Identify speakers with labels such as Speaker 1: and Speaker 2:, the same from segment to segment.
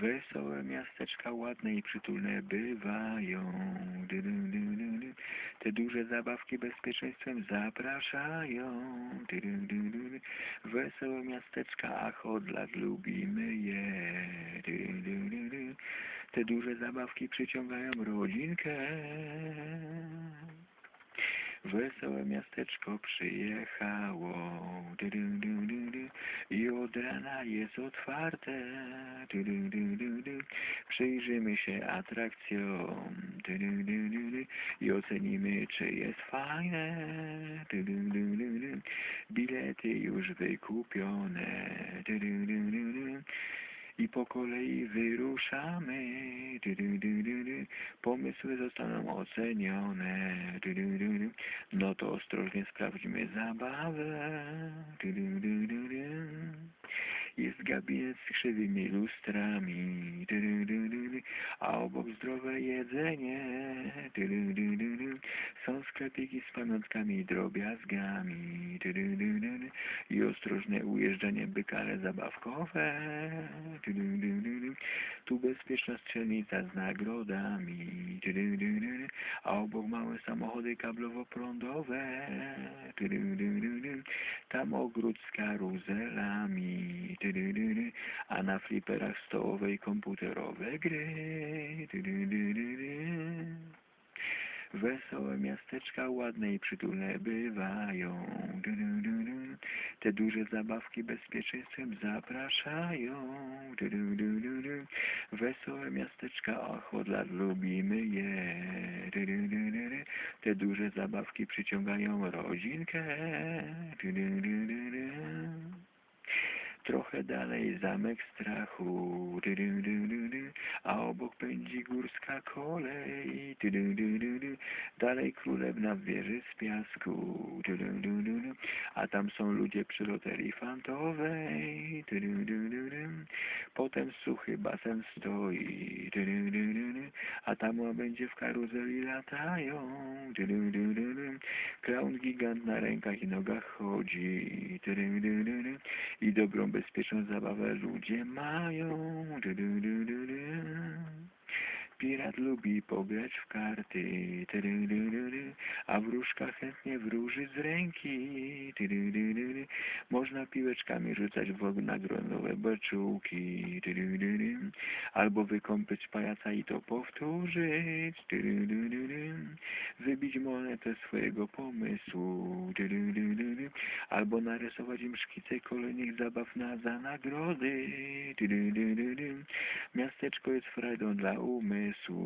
Speaker 1: Wesołe miasteczka ładne i przytulne bywają. Te duże zabawki bezpieczeństwem zapraszają. Wesołe miasteczka, ach od lat lubimy je. Te duże zabawki przyciągają rodzinkę. Wesołe miasteczko przyjechało. I od rana jest otwarte. Du, du, du, du, du. Przyjrzymy się atrakcjom du, du, du, du, du. i ocenimy, czy jest fajne. Du, du, du, du, du. Bilety już wykupione. Du, du, du, du, du. I po kolei wyruszamy. Du, du, du, du, du. Pomysły zostaną ocenione. Du, du, du. No to ostrożnie sprawdzimy zabawę. Jest gabinet z krzywymi lustrami, a obok zdrowe jedzenie sklepiki z pamiątkami i drobiazgami. I ostrożne ujeżdżanie bykale zabawkowe. Tu bezpieczna strzelnica z nagrodami. A obok małe samochody kablowo-prądowe. Tam ogród z karuzelami. A na fliperach stołowe i komputerowe gry. Wesołe miasteczka ładne i przytulne bywają. Du, du, du, du. Te duże zabawki bezpieczeństwem zapraszają. Du, du, du, du, du. Wesołe miasteczka, ach od lat lubimy je. Du, du, du, du, du. Te duże zabawki przyciągają rodzinkę. Du, du, du, du, du. Trochę dalej zamek strachu, a obok pędzi górska kolej, dalej królewna w wieży z piasku, a tam są ludzie przy loterii fantowej, potem suchy basen stoi, a tam będzie w karuzeli latają klaun gigant na rękach i nogach chodzi, i dobrą bezpieczną zabawę ludzie mają lubi pograć w karty, a wróżka chętnie wróży z ręki. Można piłeczkami rzucać w na gronowe beczułki, albo wykąpyć pajaca i to powtórzyć, wybić monetę swojego pomysłu, albo narysować im szkice kolejnych zabaw na za nagrody. Miasteczko jest frajdą dla umysłu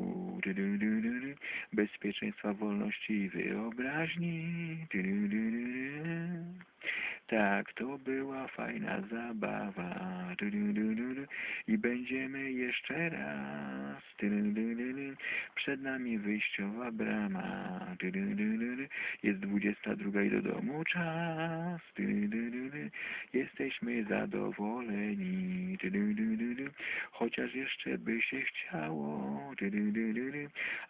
Speaker 1: bezpieczeństwa, wolności i wyobraźni. Tak, to była fajna zabawa. Du, du, du, I będziemy jeszcze raz. Przed nami wyjściowa brama. Jest 22 i do domu czas. Jesteśmy zadowoleni. Chociaż jeszcze by się chciało.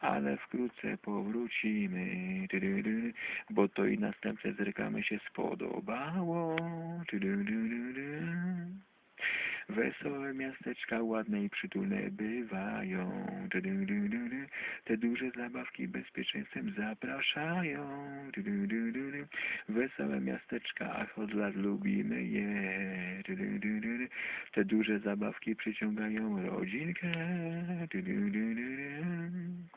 Speaker 1: Ale wkrótce powrócimy. Bo to i następne zrykamy się spodu się spodobało. Du, du, du, du, du. Wesołe miasteczka ładne i przytulne bywają. Du, du, du, du, du. Te duże zabawki bezpieczeństwem zapraszają. Du, du, du, du, du. Wesołe miasteczka, ach od lat lubimy je. Du, du, du, du, du. Te duże zabawki przyciągają rodzinkę. Du, du, du, du, du.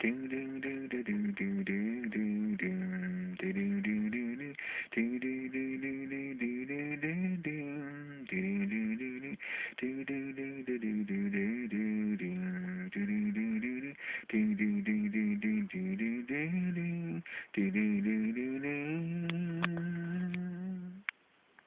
Speaker 1: Du, du, du, du, du, du, du, du, du. Du, du, du, do do